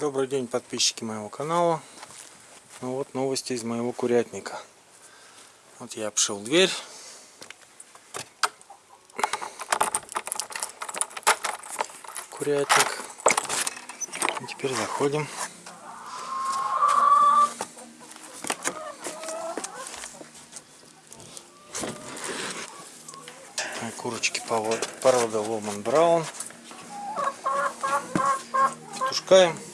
Добрый день, подписчики моего канала. Ну вот новости из моего курятника. Вот я обшил дверь. Курятник. И теперь заходим. Курочки породы Ломан Браун. Петушкаем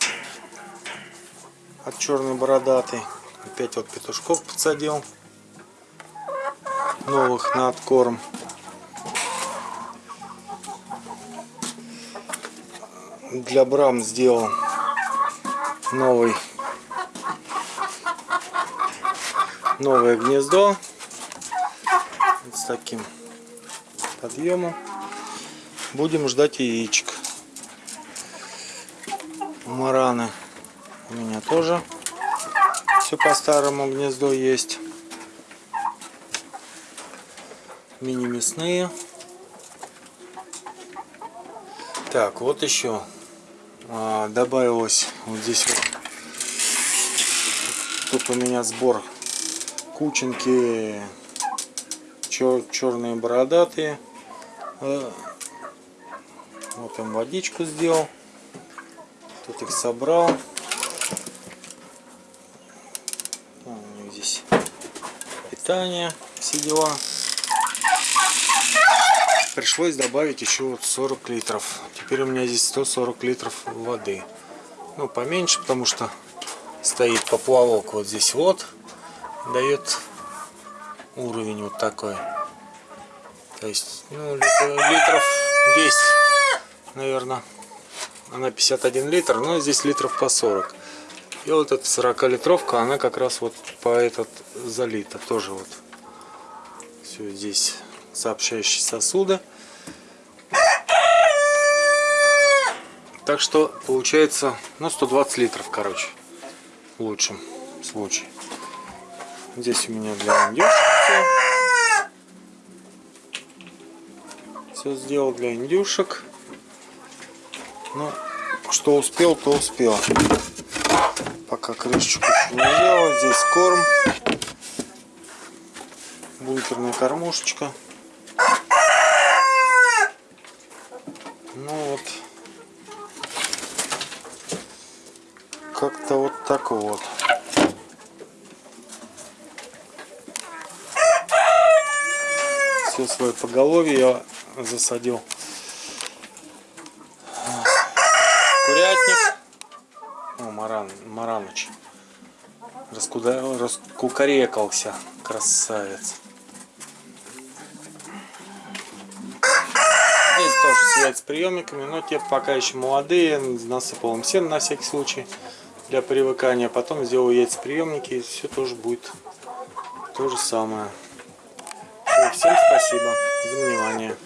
от черной бородатый. Опять вот петушков подсадил. Новых на откорм. Для брам сделал новый новое гнездо вот с таким подъемом будем ждать яичек мараны у меня тоже все по старому гнездо есть. Мини мясные. Так, вот еще а, добавилось вот здесь вот. Тут у меня сбор кученки чер черные бородатые. А, вот им водичку сделал. Тут их собрал. здесь питание, все дела. Пришлось добавить еще вот 40 литров. Теперь у меня здесь 140 литров воды. Ну, поменьше, потому что стоит поплавок вот здесь вот. Дает уровень вот такой. То есть, ну, литров 10, наверное. Она 51 литр, но здесь литров по 40. И вот эта 40 литровка, она как раз вот по этот залита. Тоже вот все здесь сообщающие сосуды. Так что получается, ну 120 литров, короче, в лучшем случае. Здесь у меня для индюшек все. Все сделал для индюшек. Ну, что успел, то успел пока крышечку не. Здесь корм. Бункерная кормушечка. Ну вот. Как-то вот так вот. Все свое поголовье я засадил. Курятник. О, Маран, Мараныч. Раскуда... Раскукарекался. Красавец. Здесь тоже с яйцеприемниками, но те пока еще молодые. Насыпал им сено на всякий случай для привыкания. Потом сделаю яйцеприемники и все тоже будет то же самое. Всем спасибо за внимание.